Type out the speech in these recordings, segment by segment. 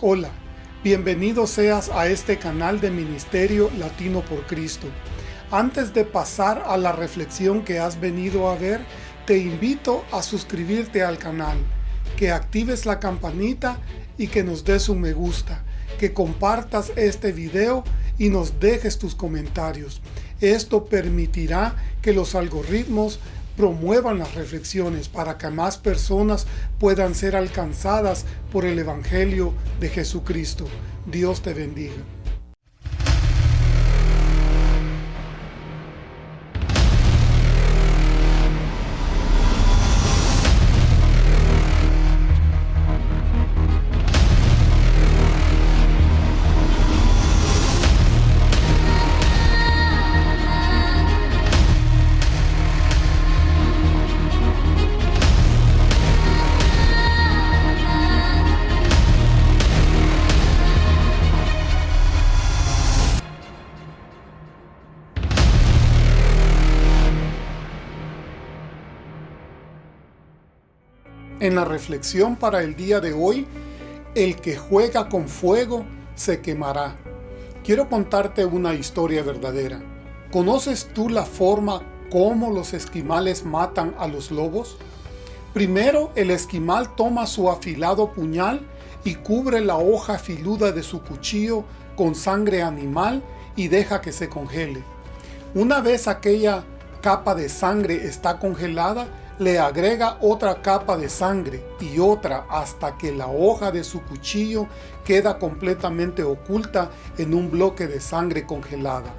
Hola, bienvenido seas a este canal de Ministerio Latino por Cristo. Antes de pasar a la reflexión que has venido a ver, te invito a suscribirte al canal, que actives la campanita y que nos des un me gusta, que compartas este video y nos dejes tus comentarios. Esto permitirá que los algoritmos promuevan las reflexiones para que más personas puedan ser alcanzadas por el Evangelio de Jesucristo. Dios te bendiga. En la reflexión para el día de hoy, el que juega con fuego se quemará. Quiero contarte una historia verdadera. ¿Conoces tú la forma como los esquimales matan a los lobos? Primero, el esquimal toma su afilado puñal y cubre la hoja filuda de su cuchillo con sangre animal y deja que se congele. Una vez aquella capa de sangre está congelada, le agrega otra capa de sangre y otra hasta que la hoja de su cuchillo queda completamente oculta en un bloque de sangre congelada.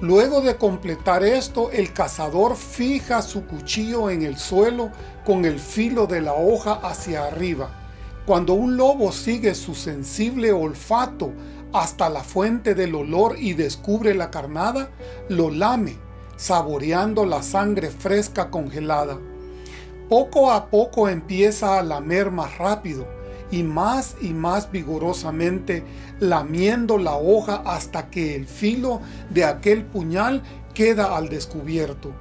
Luego de completar esto, el cazador fija su cuchillo en el suelo con el filo de la hoja hacia arriba. Cuando un lobo sigue su sensible olfato hasta la fuente del olor y descubre la carnada, lo lame saboreando la sangre fresca congelada. Poco a poco empieza a lamer más rápido y más y más vigorosamente, lamiendo la hoja hasta que el filo de aquel puñal queda al descubierto.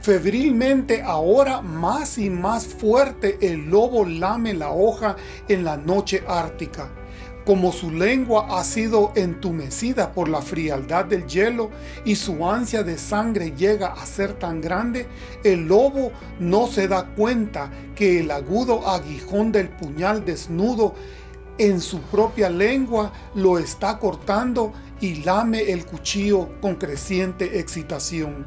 Febrilmente ahora más y más fuerte el lobo lame la hoja en la noche ártica como su lengua ha sido entumecida por la frialdad del hielo y su ansia de sangre llega a ser tan grande, el lobo no se da cuenta que el agudo aguijón del puñal desnudo en su propia lengua lo está cortando y lame el cuchillo con creciente excitación.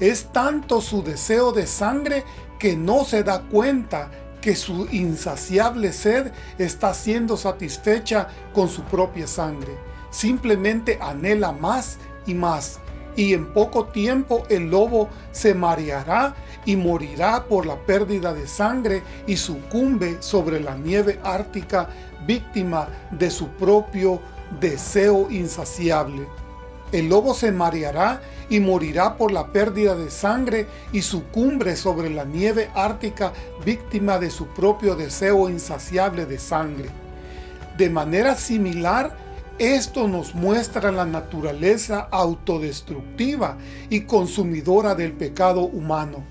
Es tanto su deseo de sangre que no se da cuenta que su insaciable sed está siendo satisfecha con su propia sangre. Simplemente anhela más y más, y en poco tiempo el lobo se mareará y morirá por la pérdida de sangre y sucumbe sobre la nieve ártica víctima de su propio deseo insaciable. El lobo se mareará y morirá por la pérdida de sangre y sucumbre sobre la nieve ártica víctima de su propio deseo insaciable de sangre. De manera similar, esto nos muestra la naturaleza autodestructiva y consumidora del pecado humano.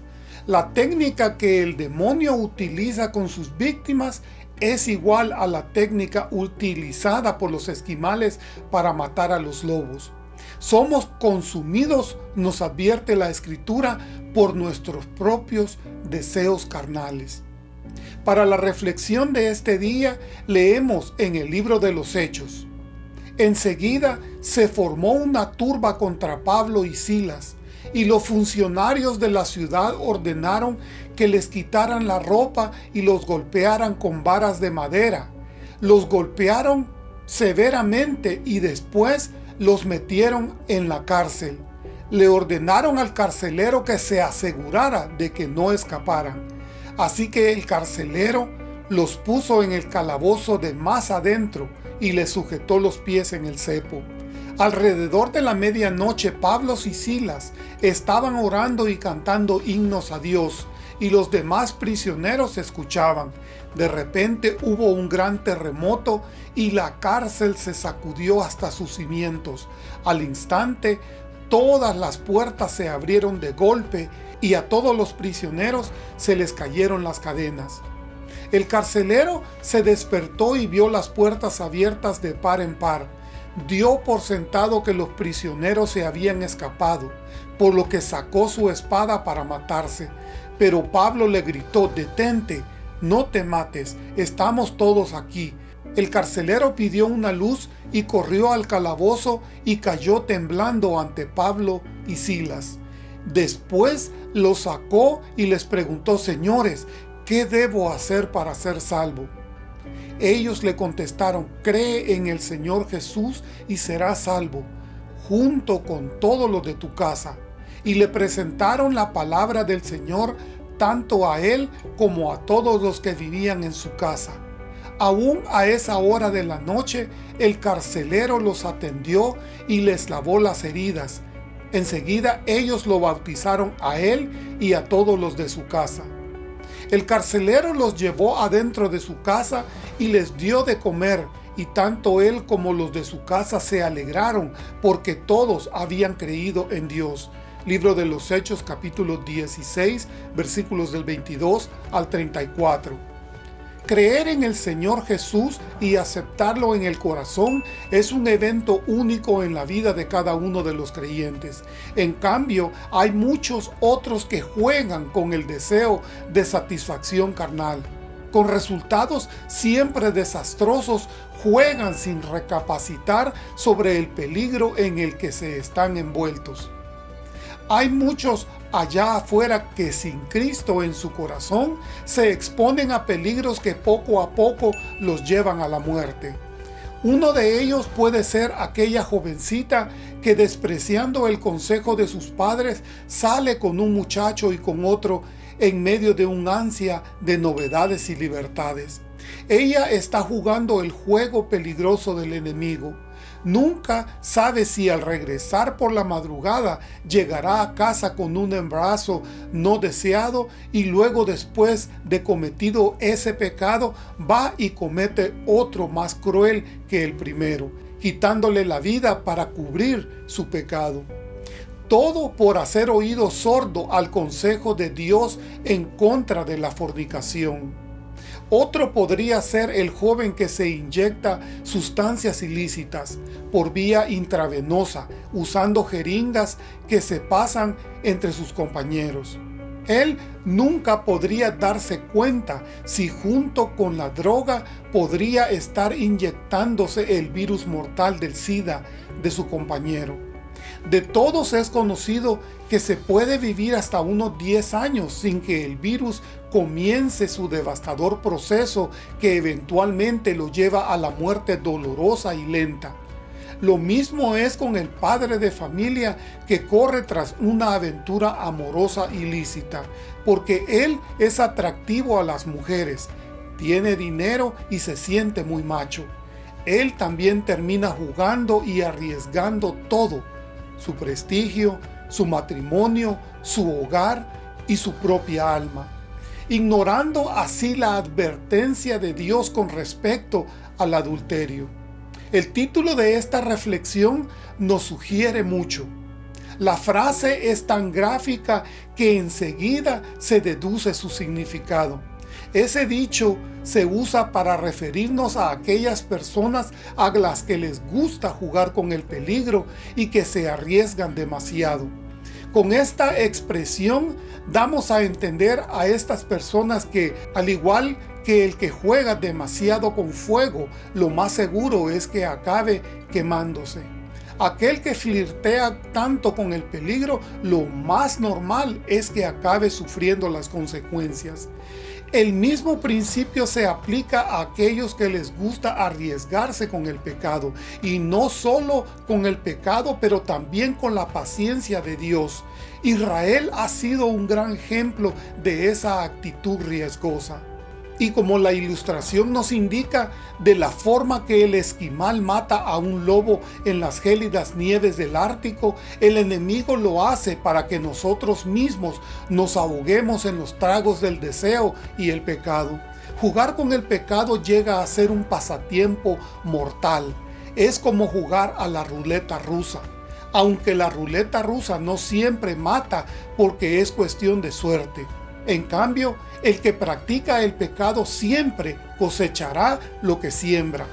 La técnica que el demonio utiliza con sus víctimas es igual a la técnica utilizada por los esquimales para matar a los lobos. Somos consumidos, nos advierte la Escritura, por nuestros propios deseos carnales. Para la reflexión de este día, leemos en el libro de los Hechos. Enseguida se formó una turba contra Pablo y Silas, y los funcionarios de la ciudad ordenaron que les quitaran la ropa y los golpearan con varas de madera. Los golpearon severamente y después los metieron en la cárcel. Le ordenaron al carcelero que se asegurara de que no escaparan. Así que el carcelero los puso en el calabozo de más adentro y le sujetó los pies en el cepo. Alrededor de la medianoche Pablo y Silas estaban orando y cantando himnos a Dios, y los demás prisioneros escuchaban. De repente hubo un gran terremoto y la cárcel se sacudió hasta sus cimientos. Al instante, todas las puertas se abrieron de golpe y a todos los prisioneros se les cayeron las cadenas. El carcelero se despertó y vio las puertas abiertas de par en par. Dio por sentado que los prisioneros se habían escapado, por lo que sacó su espada para matarse. Pero Pablo le gritó, detente, no te mates, estamos todos aquí. El carcelero pidió una luz y corrió al calabozo y cayó temblando ante Pablo y Silas. Después los sacó y les preguntó, señores, ¿qué debo hacer para ser salvo? Ellos le contestaron, cree en el Señor Jesús y serás salvo, junto con todos los de tu casa. Y le presentaron la palabra del Señor tanto a él como a todos los que vivían en su casa. Aún a esa hora de la noche, el carcelero los atendió y les lavó las heridas. Enseguida ellos lo bautizaron a él y a todos los de su casa. El carcelero los llevó adentro de su casa y les dio de comer, y tanto él como los de su casa se alegraron, porque todos habían creído en Dios. Libro de los Hechos capítulo 16, versículos del 22 al 34. Creer en el Señor Jesús y aceptarlo en el corazón es un evento único en la vida de cada uno de los creyentes. En cambio, hay muchos otros que juegan con el deseo de satisfacción carnal. Con resultados siempre desastrosos, juegan sin recapacitar sobre el peligro en el que se están envueltos. Hay muchos allá afuera que sin Cristo en su corazón se exponen a peligros que poco a poco los llevan a la muerte. Uno de ellos puede ser aquella jovencita que despreciando el consejo de sus padres sale con un muchacho y con otro en medio de un ansia de novedades y libertades. Ella está jugando el juego peligroso del enemigo Nunca sabe si al regresar por la madrugada llegará a casa con un embarazo no deseado y luego después de cometido ese pecado va y comete otro más cruel que el primero, quitándole la vida para cubrir su pecado. Todo por hacer oído sordo al consejo de Dios en contra de la fornicación. Otro podría ser el joven que se inyecta sustancias ilícitas por vía intravenosa, usando jeringas que se pasan entre sus compañeros. Él nunca podría darse cuenta si junto con la droga podría estar inyectándose el virus mortal del SIDA de su compañero. De todos es conocido que se puede vivir hasta unos 10 años sin que el virus comience su devastador proceso que eventualmente lo lleva a la muerte dolorosa y lenta. Lo mismo es con el padre de familia que corre tras una aventura amorosa ilícita, porque él es atractivo a las mujeres, tiene dinero y se siente muy macho. Él también termina jugando y arriesgando todo, su prestigio, su matrimonio, su hogar y su propia alma, ignorando así la advertencia de Dios con respecto al adulterio. El título de esta reflexión nos sugiere mucho. La frase es tan gráfica que enseguida se deduce su significado. Ese dicho se usa para referirnos a aquellas personas a las que les gusta jugar con el peligro y que se arriesgan demasiado. Con esta expresión damos a entender a estas personas que, al igual que el que juega demasiado con fuego, lo más seguro es que acabe quemándose. Aquel que flirtea tanto con el peligro, lo más normal es que acabe sufriendo las consecuencias. El mismo principio se aplica a aquellos que les gusta arriesgarse con el pecado, y no solo con el pecado, pero también con la paciencia de Dios. Israel ha sido un gran ejemplo de esa actitud riesgosa. Y como la ilustración nos indica de la forma que el esquimal mata a un lobo en las gélidas nieves del Ártico, el enemigo lo hace para que nosotros mismos nos ahoguemos en los tragos del deseo y el pecado. Jugar con el pecado llega a ser un pasatiempo mortal. Es como jugar a la ruleta rusa. Aunque la ruleta rusa no siempre mata porque es cuestión de suerte. En cambio, el que practica el pecado siempre cosechará lo que siembra.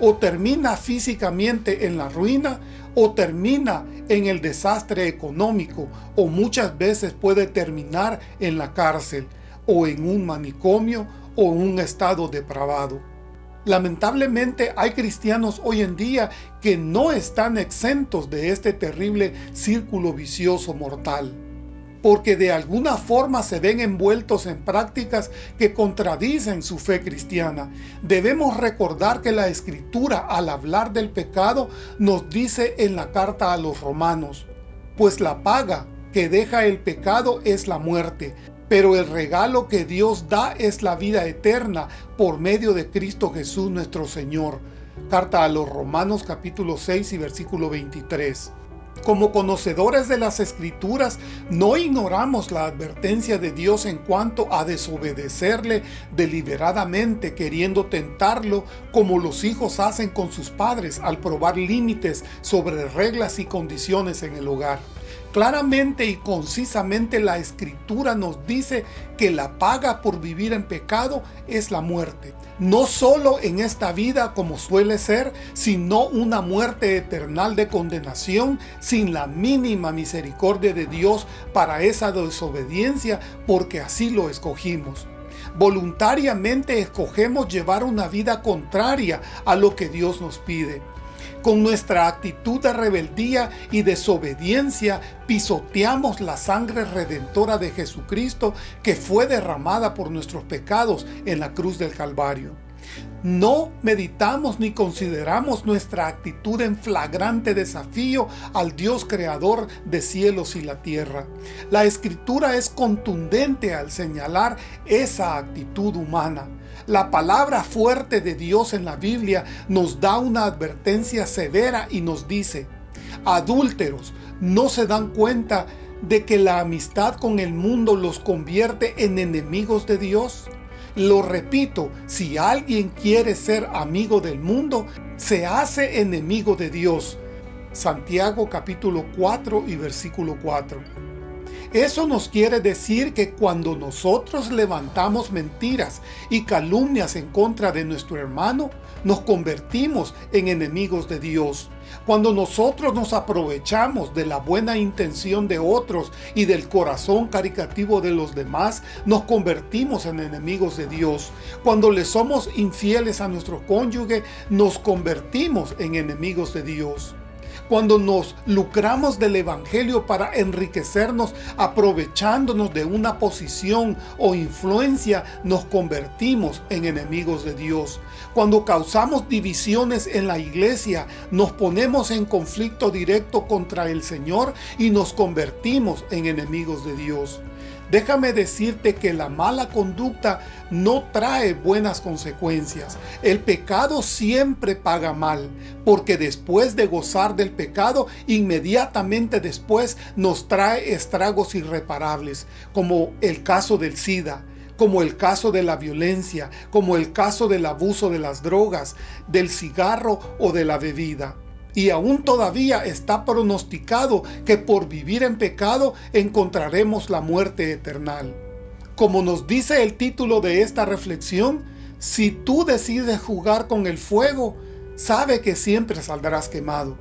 O termina físicamente en la ruina, o termina en el desastre económico, o muchas veces puede terminar en la cárcel, o en un manicomio, o en un estado depravado. Lamentablemente hay cristianos hoy en día que no están exentos de este terrible círculo vicioso mortal porque de alguna forma se ven envueltos en prácticas que contradicen su fe cristiana. Debemos recordar que la Escritura al hablar del pecado nos dice en la carta a los romanos, pues la paga que deja el pecado es la muerte, pero el regalo que Dios da es la vida eterna por medio de Cristo Jesús nuestro Señor. Carta a los Romanos capítulo 6 y versículo 23. Como conocedores de las Escrituras, no ignoramos la advertencia de Dios en cuanto a desobedecerle deliberadamente queriendo tentarlo como los hijos hacen con sus padres al probar límites sobre reglas y condiciones en el hogar. Claramente y concisamente la Escritura nos dice que la paga por vivir en pecado es la muerte. No solo en esta vida como suele ser, sino una muerte eterna de condenación sin la mínima misericordia de Dios para esa desobediencia porque así lo escogimos voluntariamente escogemos llevar una vida contraria a lo que Dios nos pide. Con nuestra actitud de rebeldía y desobediencia pisoteamos la sangre redentora de Jesucristo que fue derramada por nuestros pecados en la cruz del Calvario. No meditamos ni consideramos nuestra actitud en flagrante desafío al Dios creador de cielos y la tierra. La Escritura es contundente al señalar esa actitud humana. La palabra fuerte de Dios en la Biblia nos da una advertencia severa y nos dice, adúlteros, ¿no se dan cuenta de que la amistad con el mundo los convierte en enemigos de Dios? Lo repito, si alguien quiere ser amigo del mundo, se hace enemigo de Dios. Santiago capítulo 4 y versículo 4. Eso nos quiere decir que cuando nosotros levantamos mentiras y calumnias en contra de nuestro hermano, nos convertimos en enemigos de Dios. Cuando nosotros nos aprovechamos de la buena intención de otros y del corazón caricativo de los demás, nos convertimos en enemigos de Dios. Cuando le somos infieles a nuestro cónyuge, nos convertimos en enemigos de Dios cuando nos lucramos del Evangelio para enriquecernos aprovechándonos de una posición o influencia, nos convertimos en enemigos de Dios. Cuando causamos divisiones en la iglesia, nos ponemos en conflicto directo contra el Señor y nos convertimos en enemigos de Dios. Déjame decirte que la mala conducta no trae buenas consecuencias. El pecado siempre paga mal, porque después de gozar del pecado, inmediatamente después nos trae estragos irreparables, como el caso del SIDA, como el caso de la violencia, como el caso del abuso de las drogas, del cigarro o de la bebida y aún todavía está pronosticado que por vivir en pecado encontraremos la muerte eterna. Como nos dice el título de esta reflexión, si tú decides jugar con el fuego, sabe que siempre saldrás quemado.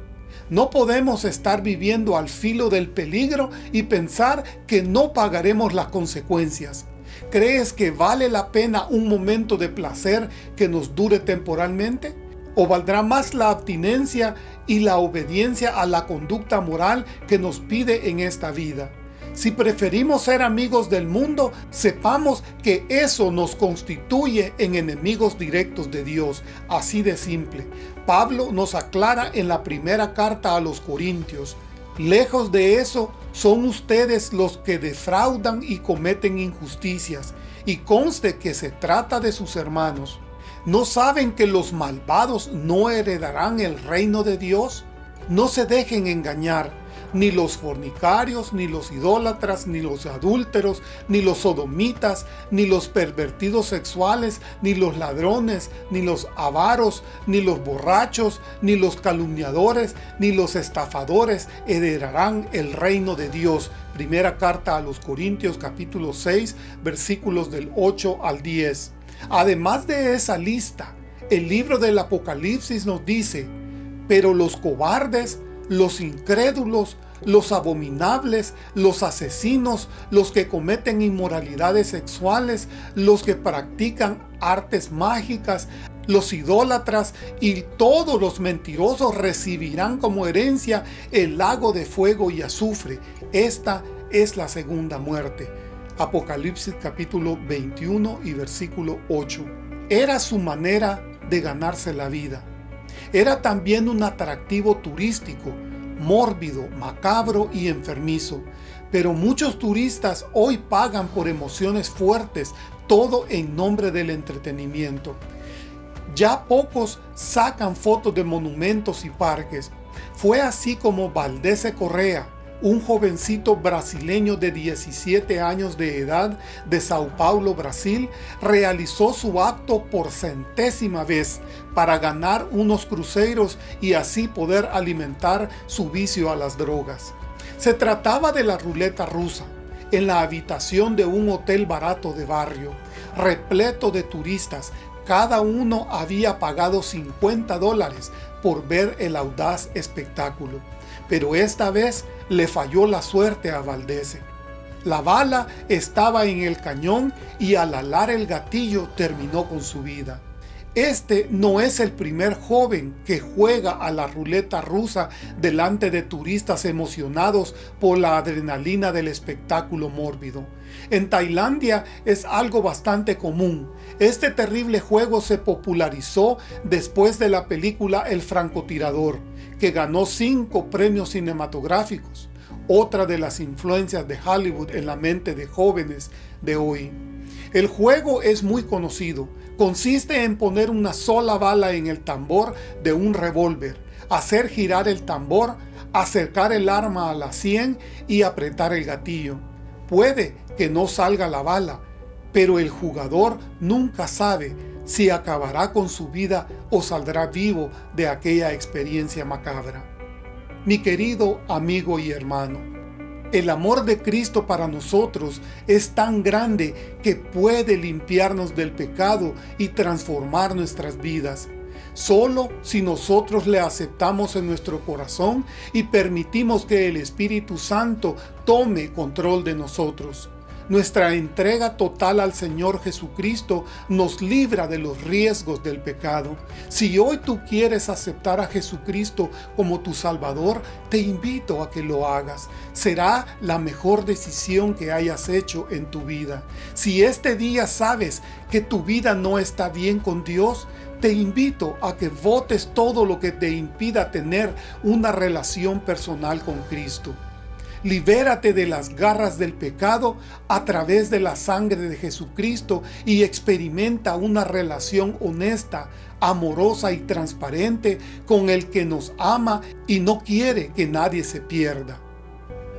No podemos estar viviendo al filo del peligro y pensar que no pagaremos las consecuencias. ¿Crees que vale la pena un momento de placer que nos dure temporalmente? ¿O valdrá más la abstinencia y la obediencia a la conducta moral que nos pide en esta vida? Si preferimos ser amigos del mundo, sepamos que eso nos constituye en enemigos directos de Dios, así de simple. Pablo nos aclara en la primera carta a los Corintios, Lejos de eso, son ustedes los que defraudan y cometen injusticias, y conste que se trata de sus hermanos. ¿No saben que los malvados no heredarán el reino de Dios? No se dejen engañar. ni los fornicarios, ni los idólatras, ni los adúlteros, ni los sodomitas, ni los pervertidos sexuales, ni los ladrones, ni los avaros, ni los borrachos, ni los calumniadores, ni los estafadores heredarán el reino de Dios. Primera carta a los Corintios capítulo 6 versículos del 8 al 10. Además de esa lista, el libro del Apocalipsis nos dice, pero los cobardes, los incrédulos, los abominables, los asesinos, los que cometen inmoralidades sexuales, los que practican artes mágicas, los idólatras y todos los mentirosos recibirán como herencia el lago de fuego y azufre. Esta es la segunda muerte. Apocalipsis capítulo 21 y versículo 8. Era su manera de ganarse la vida. Era también un atractivo turístico, mórbido, macabro y enfermizo. Pero muchos turistas hoy pagan por emociones fuertes, todo en nombre del entretenimiento. Ya pocos sacan fotos de monumentos y parques. Fue así como Valdese Correa, un jovencito brasileño de 17 años de edad de Sao Paulo, Brasil, realizó su acto por centésima vez para ganar unos cruceros y así poder alimentar su vicio a las drogas. Se trataba de la ruleta rusa, en la habitación de un hotel barato de barrio, repleto de turistas, cada uno había pagado 50 dólares por ver el audaz espectáculo. Pero esta vez le falló la suerte a Valdese. La bala estaba en el cañón y al alar el gatillo terminó con su vida. Este no es el primer joven que juega a la ruleta rusa delante de turistas emocionados por la adrenalina del espectáculo mórbido. En Tailandia es algo bastante común. Este terrible juego se popularizó después de la película El francotirador, que ganó cinco premios cinematográficos, otra de las influencias de Hollywood en la mente de jóvenes de hoy. El juego es muy conocido, Consiste en poner una sola bala en el tambor de un revólver, hacer girar el tambor, acercar el arma a la 100 y apretar el gatillo. Puede que no salga la bala, pero el jugador nunca sabe si acabará con su vida o saldrá vivo de aquella experiencia macabra. Mi querido amigo y hermano, el amor de Cristo para nosotros es tan grande que puede limpiarnos del pecado y transformar nuestras vidas. Solo si nosotros le aceptamos en nuestro corazón y permitimos que el Espíritu Santo tome control de nosotros. Nuestra entrega total al Señor Jesucristo nos libra de los riesgos del pecado. Si hoy tú quieres aceptar a Jesucristo como tu Salvador, te invito a que lo hagas. Será la mejor decisión que hayas hecho en tu vida. Si este día sabes que tu vida no está bien con Dios, te invito a que votes todo lo que te impida tener una relación personal con Cristo. Libérate de las garras del pecado a través de la sangre de Jesucristo y experimenta una relación honesta, amorosa y transparente con el que nos ama y no quiere que nadie se pierda.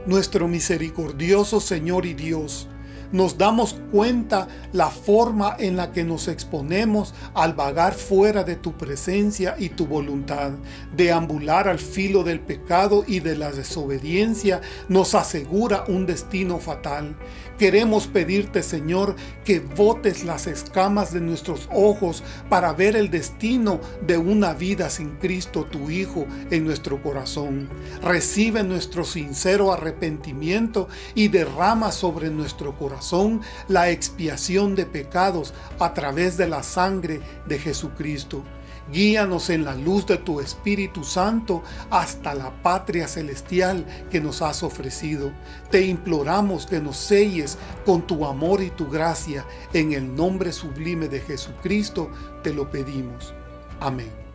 Nuestro misericordioso Señor y Dios, nos damos cuenta la forma en la que nos exponemos al vagar fuera de tu presencia y tu voluntad. Deambular al filo del pecado y de la desobediencia nos asegura un destino fatal. Queremos pedirte, Señor, que botes las escamas de nuestros ojos para ver el destino de una vida sin Cristo, tu Hijo, en nuestro corazón. Recibe nuestro sincero arrepentimiento y derrama sobre nuestro corazón la expiación de pecados a través de la sangre de Jesucristo. Guíanos en la luz de tu Espíritu Santo hasta la patria celestial que nos has ofrecido. Te imploramos que nos selles con tu amor y tu gracia. En el nombre sublime de Jesucristo te lo pedimos. Amén.